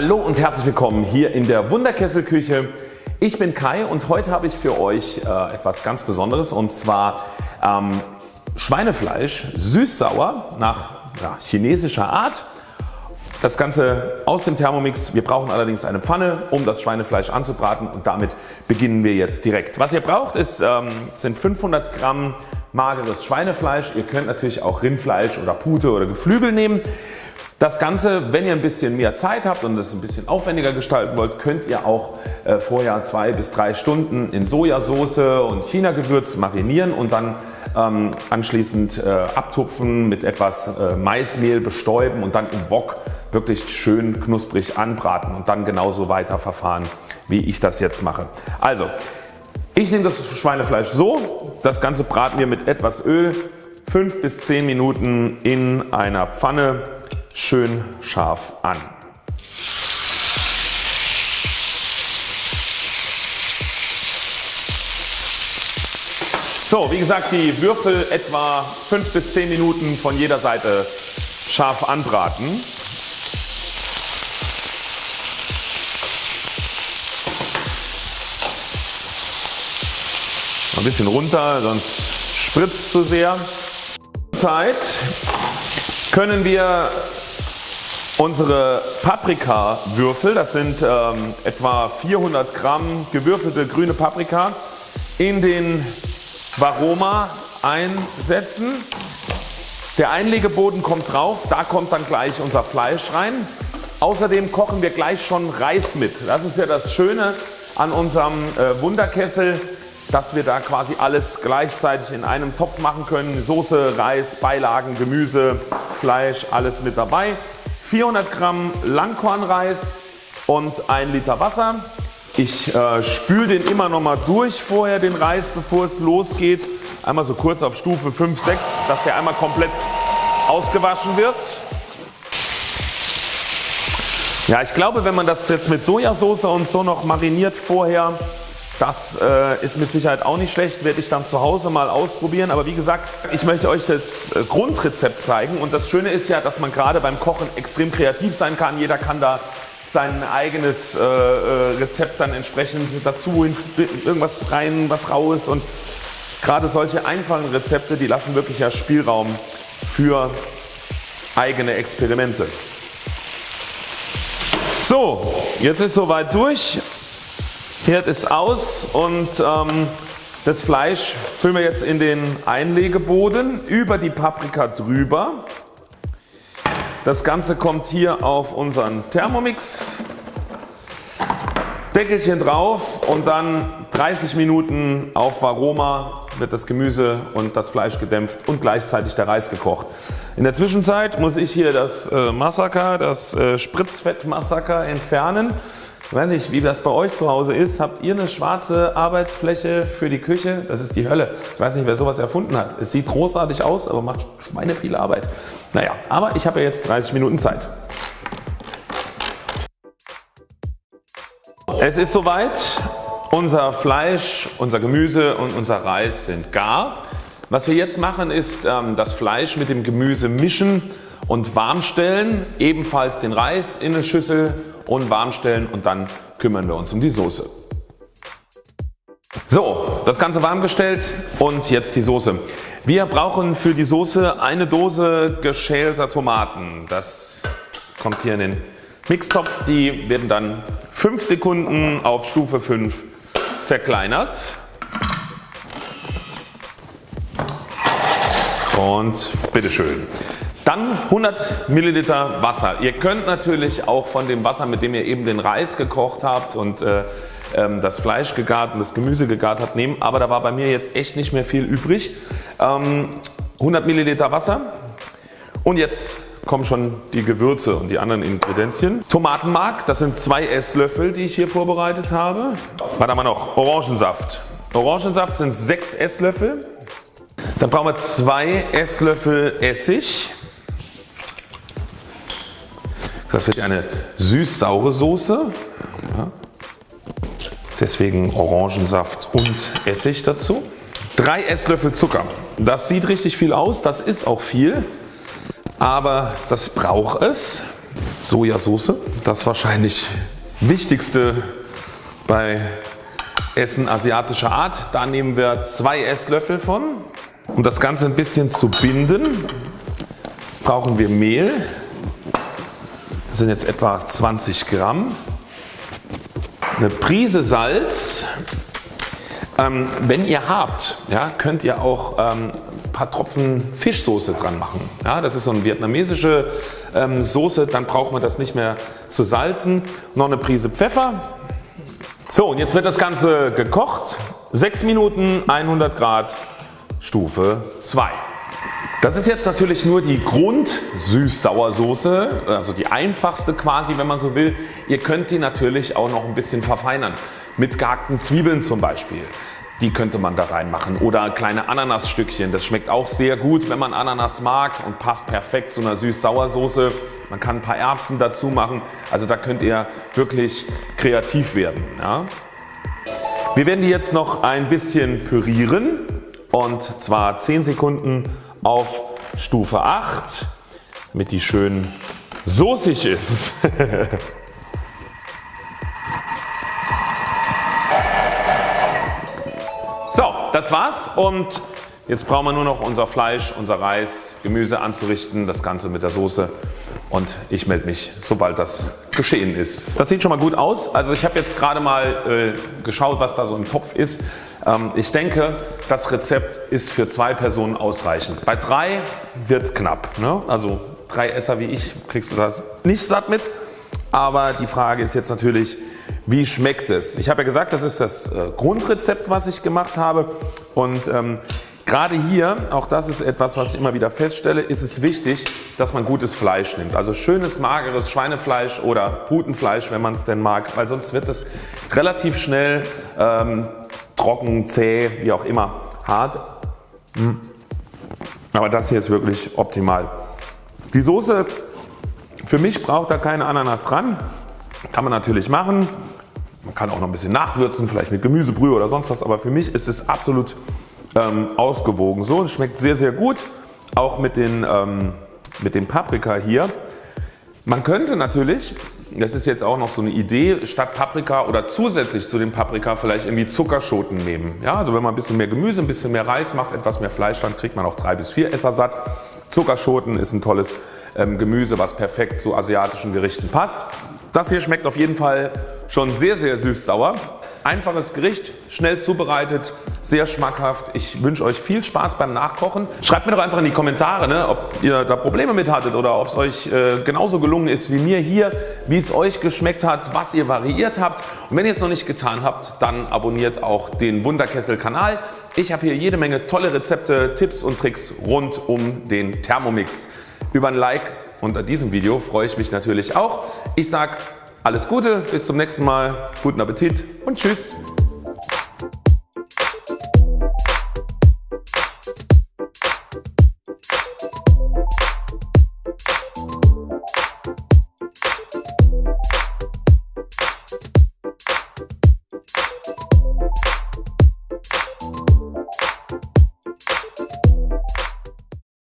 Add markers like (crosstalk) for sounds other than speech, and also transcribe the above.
Hallo und herzlich willkommen hier in der Wunderkesselküche. Ich bin Kai und heute habe ich für euch äh, etwas ganz Besonderes und zwar ähm, Schweinefleisch süß-sauer nach ja, chinesischer Art. Das Ganze aus dem Thermomix. Wir brauchen allerdings eine Pfanne um das Schweinefleisch anzubraten und damit beginnen wir jetzt direkt. Was ihr braucht ist, ähm, sind 500 Gramm mageres Schweinefleisch. Ihr könnt natürlich auch Rindfleisch oder Pute oder Geflügel nehmen. Das Ganze, wenn ihr ein bisschen mehr Zeit habt und es ein bisschen aufwendiger gestalten wollt, könnt ihr auch äh, vorher zwei bis drei Stunden in Sojasauce und China-Gewürz marinieren und dann ähm, anschließend äh, abtupfen, mit etwas äh, Maismehl bestäuben und dann im Wok wirklich schön knusprig anbraten und dann genauso weiter verfahren wie ich das jetzt mache. Also ich nehme das Schweinefleisch so, das Ganze braten wir mit etwas Öl 5 bis 10 Minuten in einer Pfanne schön scharf an. So wie gesagt die Würfel etwa 5 bis 10 Minuten von jeder Seite scharf anbraten. Ein bisschen runter sonst spritzt es zu sehr. Zeit können wir Unsere Paprikawürfel, das sind ähm, etwa 400 Gramm gewürfelte grüne Paprika in den Varoma einsetzen. Der Einlegeboden kommt drauf, da kommt dann gleich unser Fleisch rein. Außerdem kochen wir gleich schon Reis mit. Das ist ja das Schöne an unserem äh, Wunderkessel, dass wir da quasi alles gleichzeitig in einem Topf machen können. Soße, Reis, Beilagen, Gemüse, Fleisch, alles mit dabei. 400 Gramm Langkornreis und 1 Liter Wasser. Ich äh, spüle den immer noch mal durch vorher den Reis bevor es losgeht. Einmal so kurz auf Stufe 5, 6, dass der einmal komplett ausgewaschen wird. Ja ich glaube wenn man das jetzt mit Sojasauce und so noch mariniert vorher das äh, ist mit Sicherheit auch nicht schlecht, werde ich dann zu Hause mal ausprobieren. Aber wie gesagt, ich möchte euch das äh, Grundrezept zeigen und das Schöne ist ja, dass man gerade beim Kochen extrem kreativ sein kann. Jeder kann da sein eigenes äh, äh Rezept dann entsprechend dazu, irgendwas rein, was raus und gerade solche einfachen Rezepte, die lassen wirklich ja Spielraum für eigene Experimente. So, jetzt ist soweit durch. Herd ist aus und ähm, das Fleisch füllen wir jetzt in den Einlegeboden über die Paprika drüber. Das Ganze kommt hier auf unseren Thermomix. Deckelchen drauf und dann 30 Minuten auf Varoma wird das Gemüse und das Fleisch gedämpft und gleichzeitig der Reis gekocht. In der Zwischenzeit muss ich hier das äh, Massaker, das äh, Spritzfettmassaker entfernen. Ich weiß nicht wie das bei euch zu Hause ist. Habt ihr eine schwarze Arbeitsfläche für die Küche? Das ist die Hölle. Ich weiß nicht wer sowas erfunden hat. Es sieht großartig aus aber macht Schweine viel Arbeit. Naja aber ich habe ja jetzt 30 Minuten Zeit. Es ist soweit. Unser Fleisch, unser Gemüse und unser Reis sind gar. Was wir jetzt machen ist ähm, das Fleisch mit dem Gemüse mischen und warm stellen. Ebenfalls den Reis in eine Schüssel und warm stellen und dann kümmern wir uns um die Soße. So, das Ganze warm gestellt und jetzt die Soße. Wir brauchen für die Soße eine Dose geschälter Tomaten. Das kommt hier in den Mixtopf. Die werden dann 5 Sekunden auf Stufe 5 zerkleinert. Und bitteschön. Dann 100 Milliliter Wasser. Ihr könnt natürlich auch von dem Wasser mit dem ihr eben den Reis gekocht habt und äh, ähm, das Fleisch gegart und das Gemüse gegart habt nehmen, aber da war bei mir jetzt echt nicht mehr viel übrig. Ähm, 100 Milliliter Wasser und jetzt kommen schon die Gewürze und die anderen Ingredienzien. Tomatenmark, das sind zwei Esslöffel die ich hier vorbereitet habe. Haben wir noch? Orangensaft. Orangensaft sind 6 Esslöffel. Dann brauchen wir 2 Esslöffel Essig. Das wird eine süß-saure Soße. Ja. Deswegen Orangensaft und Essig dazu. 3 Esslöffel Zucker. Das sieht richtig viel aus, das ist auch viel, aber das braucht es. Sojasauce, das wahrscheinlich wichtigste bei Essen asiatischer Art. Da nehmen wir zwei Esslöffel von. Um das Ganze ein bisschen zu binden brauchen wir Mehl. Das sind jetzt etwa 20 Gramm. Eine Prise Salz. Ähm, wenn ihr habt, ja, könnt ihr auch ähm, ein paar Tropfen Fischsoße dran machen. Ja, das ist so eine vietnamesische ähm, Soße, dann braucht man das nicht mehr zu salzen. Noch eine Prise Pfeffer. So und jetzt wird das Ganze gekocht. 6 Minuten 100 Grad Stufe 2. Das ist jetzt natürlich nur die Grund Süß-Sauersoße, also die einfachste quasi wenn man so will. Ihr könnt die natürlich auch noch ein bisschen verfeinern mit gehackten Zwiebeln zum Beispiel. Die könnte man da reinmachen oder kleine Ananasstückchen. Das schmeckt auch sehr gut wenn man Ananas mag und passt perfekt zu einer Süß-Sauersoße. Man kann ein paar Erbsen dazu machen. Also da könnt ihr wirklich kreativ werden. Ja. Wir werden die jetzt noch ein bisschen pürieren und zwar 10 Sekunden auf Stufe 8 damit die schön soßig ist. (laughs) so das war's und jetzt brauchen wir nur noch unser Fleisch, unser Reis, Gemüse anzurichten, das Ganze mit der Soße und ich melde mich sobald das geschehen ist. Das sieht schon mal gut aus. Also ich habe jetzt gerade mal äh, geschaut was da so im Topf ist. Ähm, ich denke das Rezept ist für zwei Personen ausreichend. Bei drei wird es knapp. Ne? Also drei Esser wie ich kriegst du das nicht satt mit. Aber die Frage ist jetzt natürlich wie schmeckt es? Ich habe ja gesagt das ist das äh, Grundrezept was ich gemacht habe und ähm, Gerade hier, auch das ist etwas was ich immer wieder feststelle, ist es wichtig dass man gutes Fleisch nimmt. Also schönes mageres Schweinefleisch oder Putenfleisch wenn man es denn mag, weil sonst wird es relativ schnell ähm, trocken, zäh, wie auch immer, hart. Hm. Aber das hier ist wirklich optimal. Die Soße für mich braucht da keine Ananas ran. Kann man natürlich machen. Man kann auch noch ein bisschen nachwürzen, vielleicht mit Gemüsebrühe oder sonst was, aber für mich ist es absolut ähm, ausgewogen. So, es schmeckt sehr sehr gut, auch mit, den, ähm, mit dem Paprika hier. Man könnte natürlich, das ist jetzt auch noch so eine Idee, statt Paprika oder zusätzlich zu dem Paprika vielleicht irgendwie Zuckerschoten nehmen. Ja, also wenn man ein bisschen mehr Gemüse, ein bisschen mehr Reis macht, etwas mehr Fleisch, dann kriegt man auch drei bis vier Esser satt. Zuckerschoten ist ein tolles ähm, Gemüse, was perfekt zu asiatischen Gerichten passt. Das hier schmeckt auf jeden Fall schon sehr sehr süß-sauer. Einfaches Gericht, schnell zubereitet, sehr schmackhaft. Ich wünsche euch viel Spaß beim Nachkochen. Schreibt mir doch einfach in die Kommentare, ne, ob ihr da Probleme mit hattet oder ob es euch äh, genauso gelungen ist wie mir hier, wie es euch geschmeckt hat, was ihr variiert habt. Und wenn ihr es noch nicht getan habt, dann abonniert auch den Wunderkessel Kanal. Ich habe hier jede Menge tolle Rezepte, Tipps und Tricks rund um den Thermomix. Über ein Like unter diesem Video freue ich mich natürlich auch. Ich sage alles Gute, bis zum nächsten Mal, guten Appetit und Tschüss.